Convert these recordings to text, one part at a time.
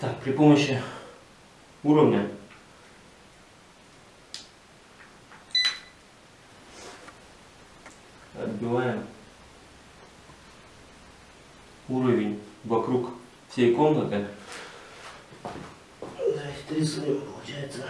Так, при помощи уровня отбиваем уровень вокруг всей комнаты. Рисуем, получается.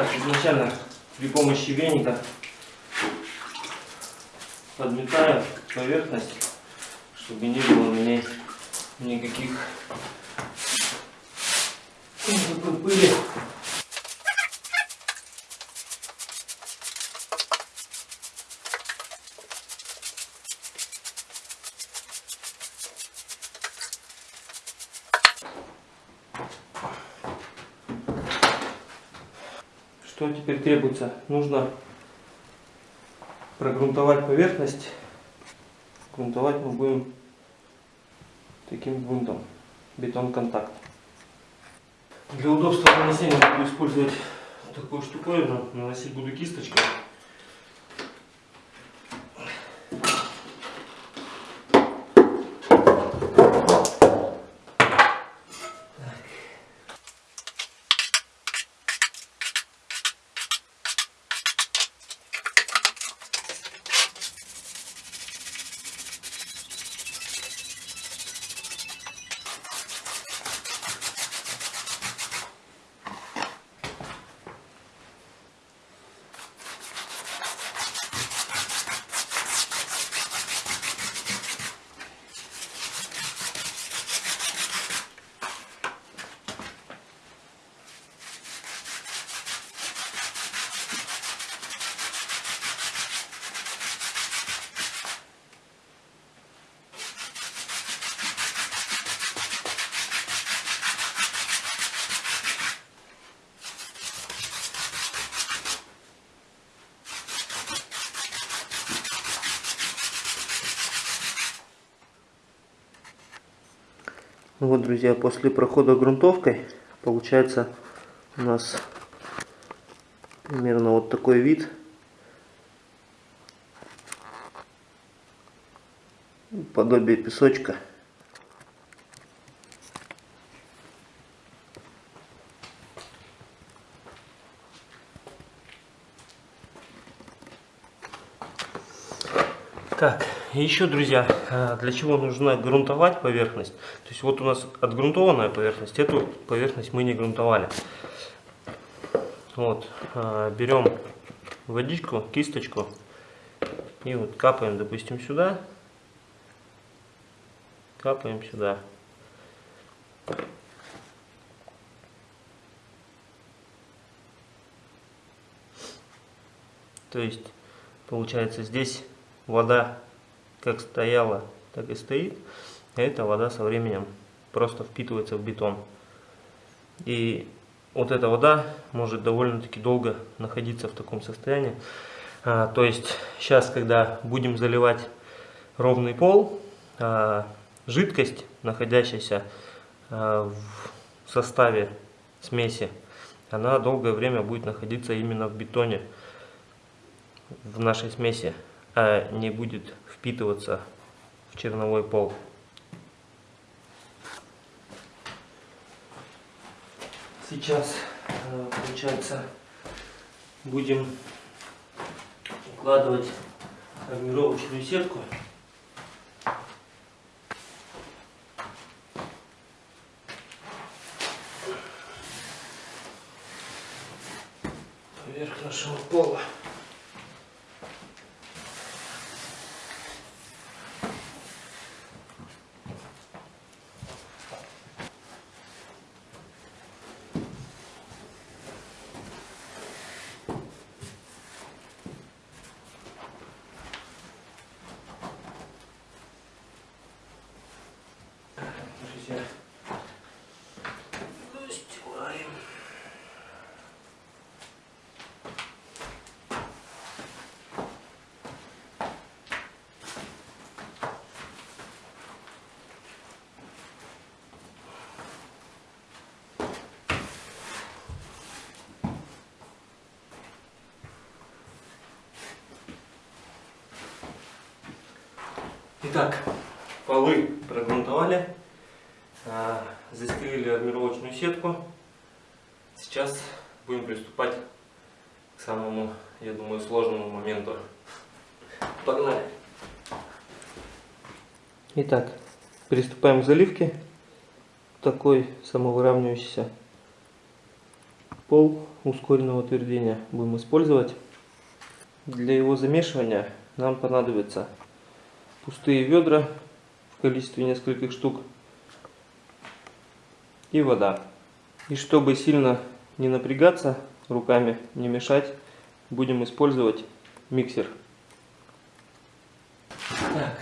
Так, изначально при помощи веника подметаю поверхность, чтобы не было на ней никаких никакой пыли. Что теперь требуется? Нужно прогрунтовать поверхность. Грунтовать мы будем таким грунтом. Бетон-контакт. Для удобства нанесения буду использовать такую штуковину. Наносить буду кисточкой. Ну вот, друзья, после прохода грунтовкой получается у нас примерно вот такой вид. Подобие песочка. Так, еще, друзья, а, для чего нужно грунтовать поверхность? То есть вот у нас отгрунтованная поверхность, эту поверхность мы не грунтовали. Вот, а, берем водичку, кисточку и вот капаем, допустим, сюда, капаем сюда. То есть, получается, здесь вода как стояла, так и стоит. Эта вода со временем просто впитывается в бетон. И вот эта вода может довольно-таки долго находиться в таком состоянии. А, то есть сейчас, когда будем заливать ровный пол, а, жидкость, находящаяся а, в составе смеси, она долгое время будет находиться именно в бетоне, в нашей смеси а не будет впитываться в черновой пол. Сейчас, э, получается, будем укладывать армировочную сетку. Здравствуйте. Застилаем. Итак, полы прогрунтовали застелили армировочную сетку. Сейчас будем приступать к самому, я думаю, сложному моменту. Погнали! Итак, приступаем к заливке. Такой самовыравнивающийся пол ускоренного утверждения будем использовать. Для его замешивания нам понадобится пустые ведра в количестве нескольких штук и вода. И чтобы сильно не напрягаться руками, не мешать, будем использовать миксер. Так.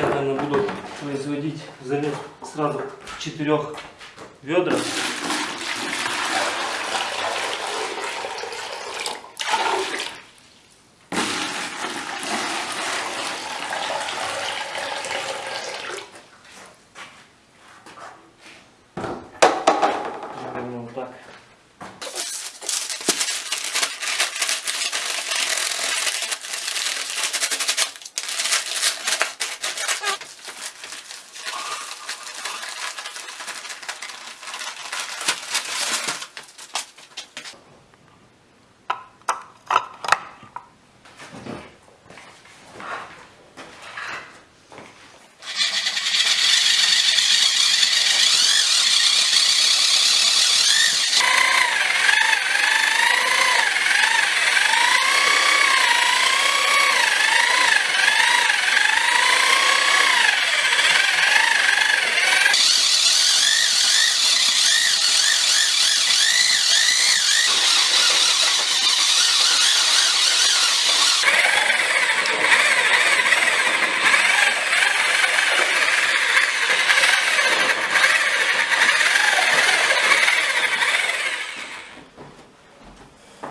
Я, наверное, буду производить замес сразу четырех ведрах.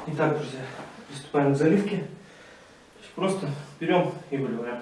Итак, друзья, приступаем к заливке. Просто берем и выливаем.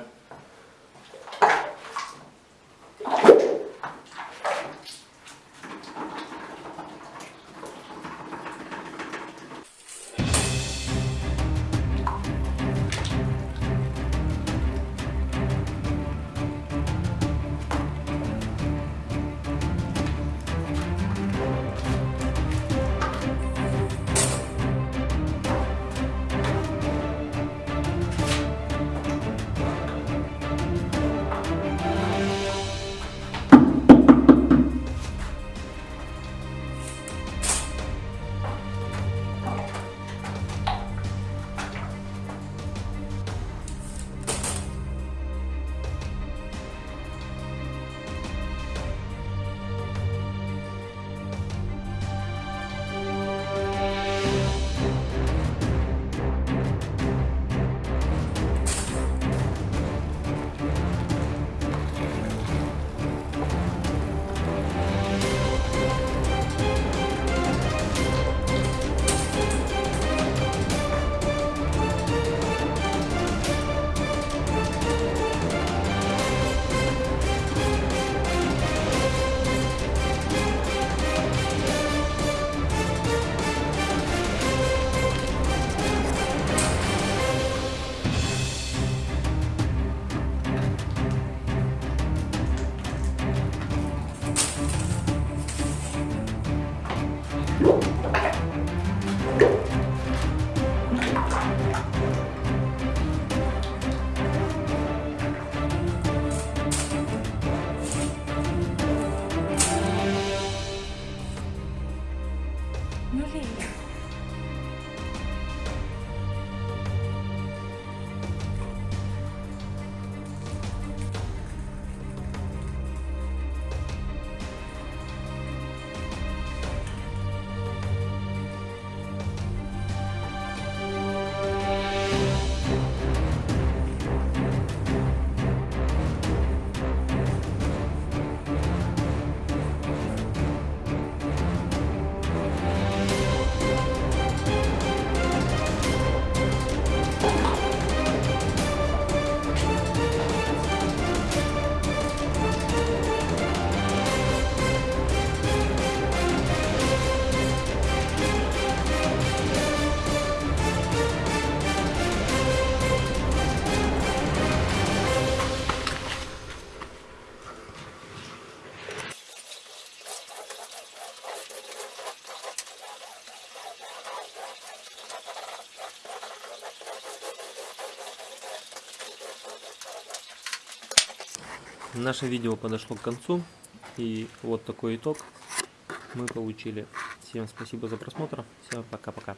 Наше видео подошло к концу. И вот такой итог мы получили. Всем спасибо за просмотр. Всем пока-пока.